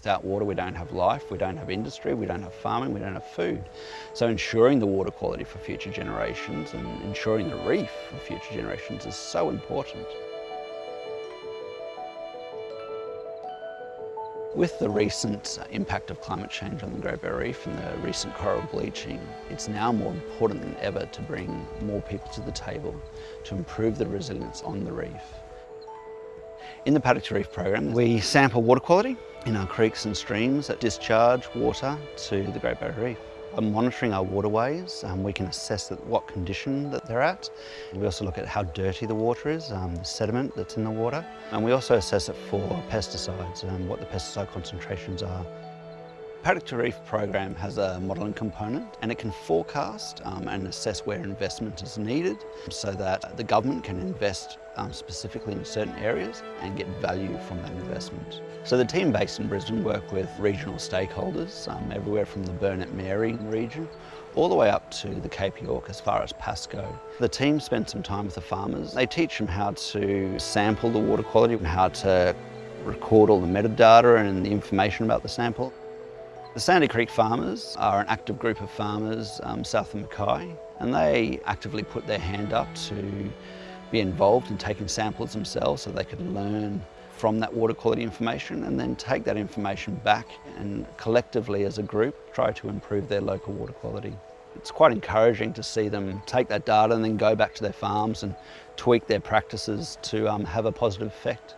Without water we don't have life, we don't have industry, we don't have farming, we don't have food. So ensuring the water quality for future generations and ensuring the reef for future generations is so important. With the recent impact of climate change on the Great Barrier Reef and the recent coral bleaching, it's now more important than ever to bring more people to the table to improve the resilience on the reef. In the Paddock to Reef program, we sample water quality in our creeks and streams that discharge water to the Great Barrier Reef. By monitoring our waterways, um, we can assess what condition that they're at. We also look at how dirty the water is, um, the sediment that's in the water. And we also assess it for pesticides and what the pesticide concentrations are. Paddock Reef program has a modelling component and it can forecast um, and assess where investment is needed so that the government can invest um, specifically in certain areas and get value from that investment. So the team based in Brisbane work with regional stakeholders um, everywhere from the Burnett Mary region all the way up to the Cape York as far as Pascoe. The team spend some time with the farmers. They teach them how to sample the water quality and how to record all the metadata and the information about the sample. The Sandy Creek farmers are an active group of farmers um, south of Mackay and they actively put their hand up to be involved in taking samples themselves so they could learn from that water quality information and then take that information back and collectively as a group try to improve their local water quality. It's quite encouraging to see them take that data and then go back to their farms and tweak their practices to um, have a positive effect.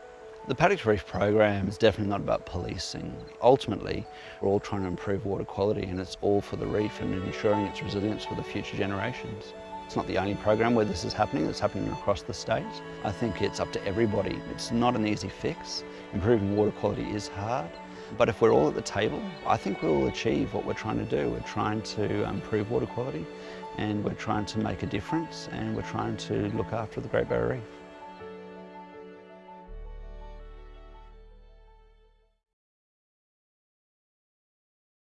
The Paddock Reef program is definitely not about policing. Ultimately, we're all trying to improve water quality and it's all for the reef and ensuring its resilience for the future generations. It's not the only program where this is happening, it's happening across the state. I think it's up to everybody. It's not an easy fix. Improving water quality is hard, but if we're all at the table, I think we'll achieve what we're trying to do. We're trying to um, improve water quality and we're trying to make a difference and we're trying to look after the Great Barrier Reef.